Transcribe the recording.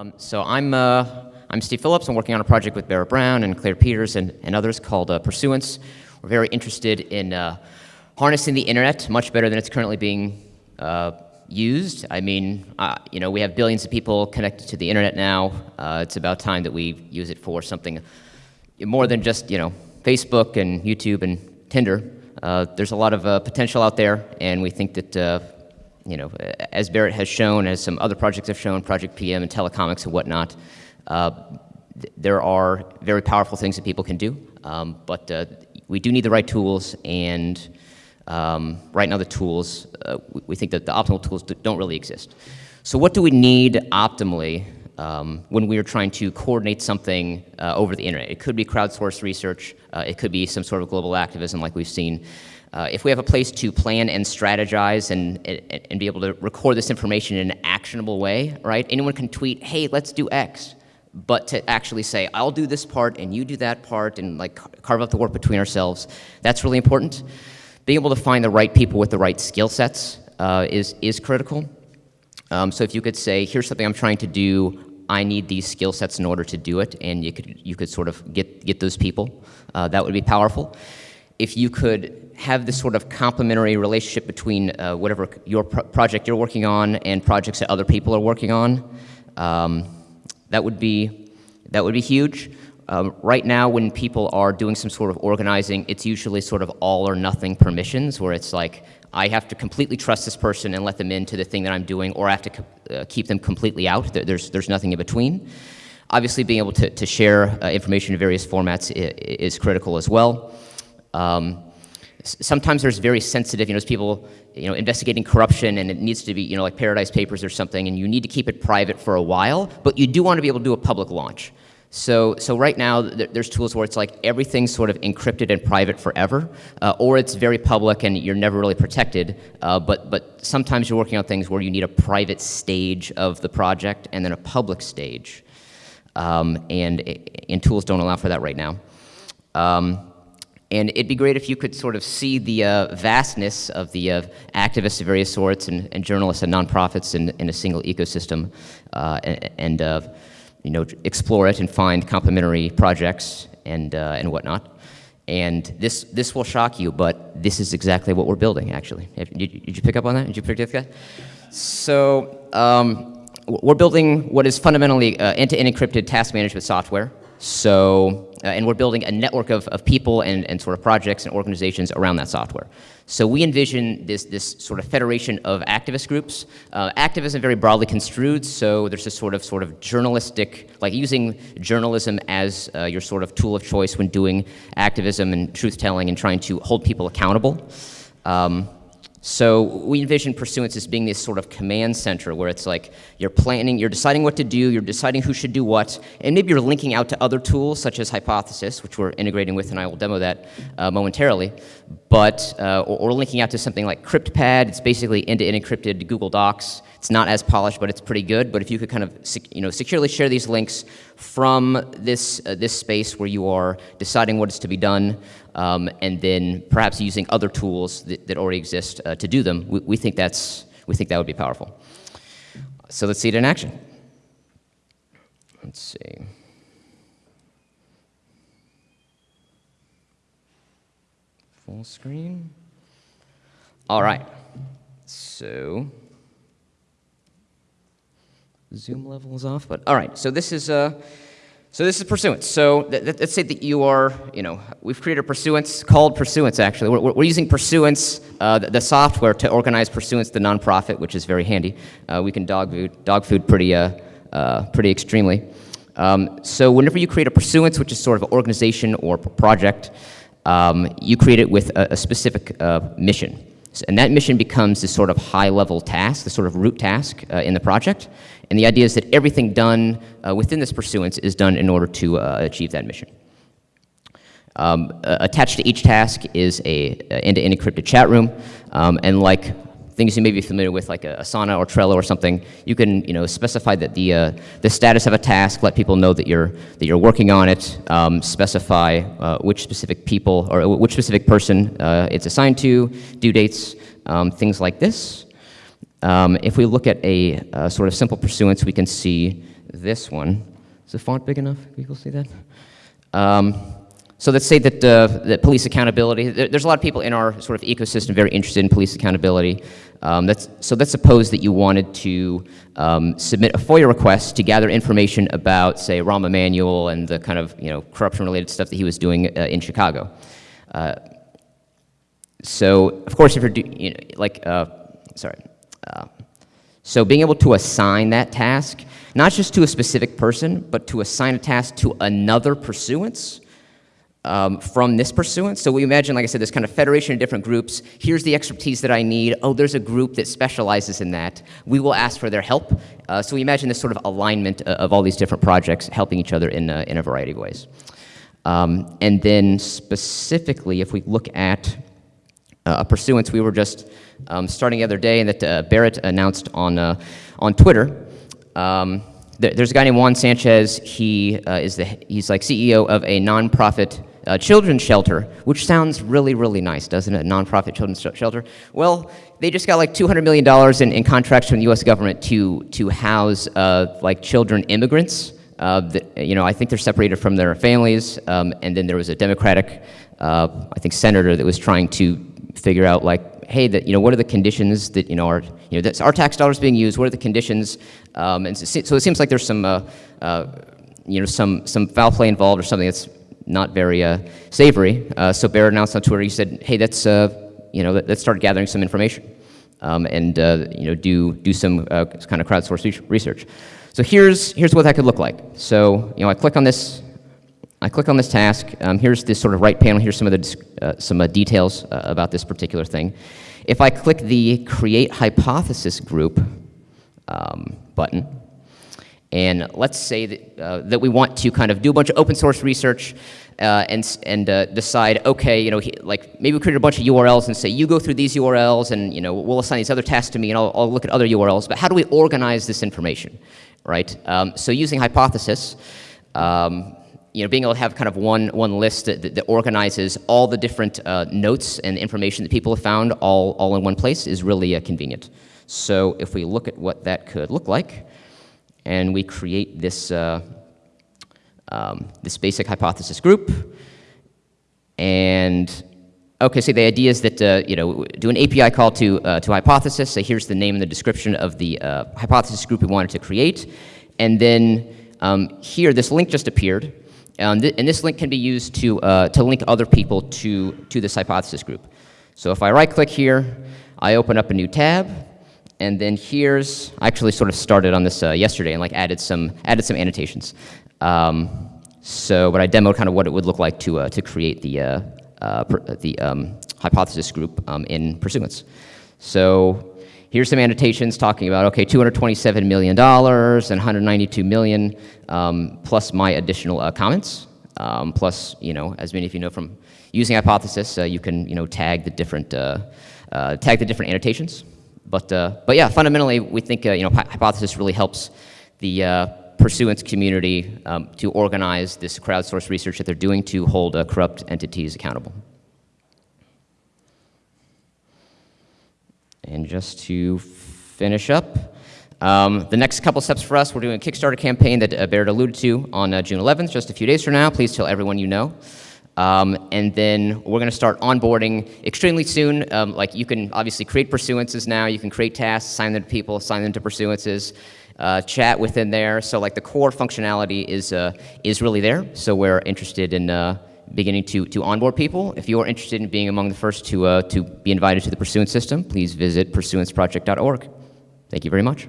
Um, so I'm, uh, I'm Steve Phillips. I'm working on a project with Barrett Brown and Claire Peters and, and others called uh, Pursuance. We're very interested in uh, harnessing the internet much better than it's currently being uh, used. I mean, uh, you know, we have billions of people connected to the internet now. Uh, it's about time that we use it for something more than just, you know, Facebook and YouTube and Tinder. there's a lot of potential out there, and we think that you know, as Barrett has shown, as some other projects have shown, Project PM and Telecomix and whatnot, uh, th there are very powerful things that people can do, um, but uh, we do need the right tools, and um, right now the tools, uh, we, we, think that the optimal tools don't really exist. So what do we need optimally um, when we are trying to coordinate something uh, over the internet? It could be crowdsourced research, uh, it could be some sort of global activism like we've seen, uh, if we have a place to plan and strategize and, and, and, be able to record this information in an actionable way, right? Anyone can tweet, hey, let's do X. But to actually say, I'll do this part and you do that part and like carve out the work between ourselves, that's really important. Being able to find the right people with the right skill sets uh, is, is critical. Um, so if you could say, here's something I'm trying to do, I need these skill sets in order to do it, and you could, you could sort of get, get those people, uh, that would be powerful. If you could have this sort of complementary relationship between uh, whatever your pro project you're working on and projects that other people are working on. Um, that would be that would be huge. Um, right now, when people are doing some sort of organizing, it's usually sort of all or nothing permissions, where it's like I have to completely trust this person and let them into the thing that I'm doing, or I have to uh, keep them completely out. There's there's nothing in between. Obviously, being able to, to share uh, information in various formats is, is critical as well. Um, sometimes there's very sensitive, you know, people, you know, investigating corruption and it needs to be, you know, like Paradise Papers or something, and you need to keep it private for a while, but you do want to be able to do a public launch. So, so right now, there's tools where it's like everything's sort of encrypted and private forever, uh, or it's very public and you're never really protected, uh, but, but sometimes you're working on things where you need a private stage of the project and then a public stage. Um, and, and tools don't allow for that right now. Um, and it'd be great if you could sort of see the uh, vastness of the uh, activists of various sorts and, and, journalists and nonprofits in, in a single ecosystem uh, and, uh, you know, explore it and find complementary projects and, uh, and whatnot. And this, this will shock you, but this is exactly what we're building, actually. Did, did you pick up on that? Did you pick up that? So um, we're building what is fundamentally uh, end-to-end -end encrypted task management software. So uh, and we're building a network of, of people and, and sort of projects and organizations around that software. So we envision this, this sort of federation of activist groups. Uh, activism very broadly construed, so there's this sort of sort of journalistic, like using journalism as uh, your sort of tool of choice when doing activism and truth-telling and trying to hold people accountable. Um, so we envision Pursuance as being this sort of command center where it's like you're planning, you're deciding what to do, you're deciding who should do what, and maybe you're linking out to other tools such as Hypothesis, which we're integrating with, and I will demo that uh, momentarily, but, uh, or, or, linking out to something like CryptPad, it's basically end-to-end encrypted Google Docs. It's not as polished, but it's pretty good, but if you could kind of you know, securely share these links from this, uh, this space where you are deciding what is to be done, um, and then perhaps using other tools that, that already exist uh, to do them, we, we, think that's, we think that would be powerful. So let's see it in action. Let's see. Full screen. All right. So zoom level is off, but all right. So this is uh, so this is pursuance. So let's say that you are, you know, we've created a pursuance called Pursuance, actually. We're, we're using Pursuance, uh, the, the, software, to organize Pursuance, the nonprofit, which is very handy. Uh, we can dog food, dog food pretty, uh, uh, pretty extremely. Um, so whenever you create a Pursuance, which is sort of an organization or project, um, you create it with a, a specific uh, And that mission becomes this sort of high-level task, the sort of root task uh, in the project. And the idea is that everything done uh, within this pursuance is done in order to uh, achieve that mission. Um, attached to each task is a end-to-end -end encrypted chat room. Um, and like things you may be familiar with, like a Asana or Trello or something, you can you know specify that the uh, the status of a task, let people know that you're that you're working on it, um, specify uh, which specific people or which specific person uh, it's assigned to, due dates, um, things like this. Um, if we look at a, a, sort of simple pursuance, we can see this one. Is the font big enough? Can people see that? Um, so let's say that, uh, that police accountability, there, there's a lot of people in our sort of ecosystem very interested in police accountability. Um, that's, so let's suppose that you wanted to um, submit a FOIA request to gather information about, say, Rahm Emanuel and the kind of you know, corruption-related stuff that he was doing uh, in Chicago. Uh, so, of course, if you're, do, you know, like, uh, sorry. Uh, so being able to assign that task, not just to a specific person, but to assign a task to another pursuance, um, from this pursuance. So we imagine, like I said, this kind of federation of different groups. Here's the expertise that I need. Oh, there's a group that specializes in that. We will ask for their help. Uh, so we imagine this sort of alignment of all these different projects helping each other in a, in a variety of ways. Um, and then specifically, if we look at uh, a pursuance, we were just um, starting the other day and that uh, Barrett announced on, uh, on Twitter. Um, th there's a guy named Juan Sanchez. He uh, is the, he's like CEO of a nonprofit uh, children's shelter, which sounds really, really nice, doesn't it? A nonprofit children's shelter. Well, they just got like $200 million in, in contracts from the U.S. government to, to house uh, like children immigrants. Uh, that, you know, I think they're separated from their families, um, and then there was a Democratic, uh, I think, senator that was trying to figure out like, hey, that you know, what are the conditions that you know are you know that's our tax dollars being used? What are the conditions? Um, and so, so, it seems like there's some uh, uh, you know some some foul play involved or something that's not very uh, savory. Uh, so Barrett announced on Twitter, he said, hey, let's, uh, you know, let's start gathering some information um, and, you know, do, do some kind of crowdsourced research. So here's, here's what that could look like. So, you know, I click on this, I click on this task. Um, here's this sort of right panel. Here's some of the uh, some uh, details uh, about this particular thing. If I click the Create Hypothesis Group um, button, and let's say that, uh, that we want to kind of do a bunch of open source research uh, and, and uh, decide, okay, you know, he, like maybe we create a bunch of URLs and say, you go through these URLs and, you know, we'll assign these other tasks to me and I'll, I'll look at other URLs, but how do we organize this information, right? Um, so using Hypothesis, um, you know, being able to have kind of one, one list that, that, that organizes all the different uh, notes and information that people have found all, all in one place is really uh, convenient. So if we look at what that could look like, and we create this, uh, um, this basic hypothesis group. And okay, so the idea is that, uh, you know, do an API call to, uh, to hypothesis, say here's the name and the description of the uh, hypothesis group we wanted to create. And then um, here, this link just appeared. Um, th and this link can be used to, uh, to link other people to, to this hypothesis group. So if I right click here, I open up a new tab, and then here's, I actually sort of started on this uh, yesterday and like added some, added some annotations. Um, so, but I demoed kind of what it would look like to, uh, to create the, uh, uh the um, hypothesis group um, in Pursuance. So here's some annotations talking about, okay, $227 million and 192 million, um, plus my additional uh, comments, um, plus, you know, as many of you know from using Hypothesis, uh, you can, you know, tag the different, tag the different annotations. But, uh, but yeah, fundamentally, we think uh, you know, Hypothesis really helps the uh, pursuance community um, to organize this crowdsourced research that they're doing to hold uh, corrupt entities accountable. And just to finish up, um, the next couple steps for us, we're doing a Kickstarter campaign that uh, Barrett alluded to on uh, June 11th, just a few days from now. Please tell everyone you know. Um, and then we're going to start onboarding extremely soon. Um, like you can obviously create pursuances now. You can create tasks, assign them to people, assign them to pursuances, uh, chat within there. So like the core functionality is, uh, is really there. So we're interested in uh, beginning to, to onboard people. If you are interested in being among the first to, uh, to be invited to the pursuance system, please visit pursuanceproject.org. Thank you very much.